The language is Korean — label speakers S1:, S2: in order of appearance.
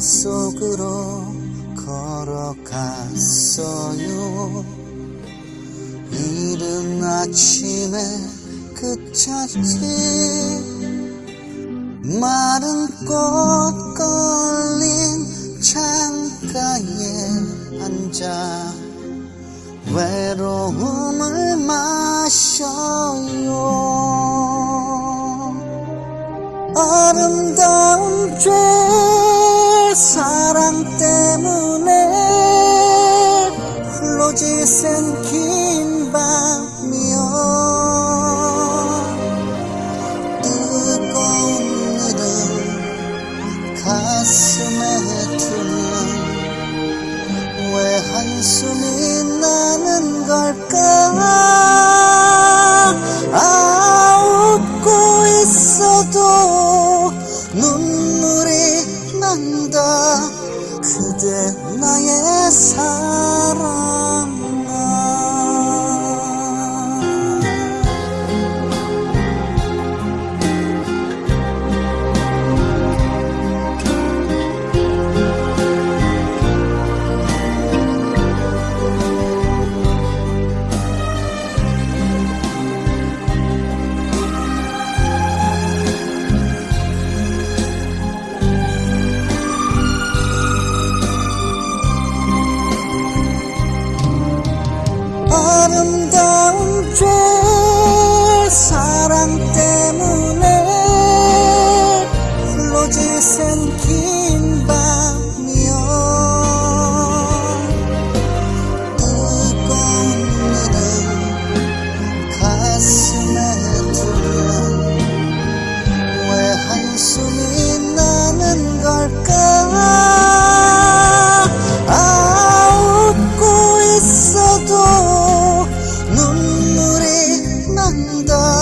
S1: 속으로 걸어갔어요. 이른 아침에 그쳤지 마른 꽃 걸린 창가에 앉아 외로움을 마셔요. 아름다운 죄 사랑 때문에 홀로 지샌 긴 밤이여. 뜨거운 일은 가슴에 두면 왜 한숨이 나는 걸까? 아 웃고 있어도 난다 그대 나의 사랑 Jesus. linda.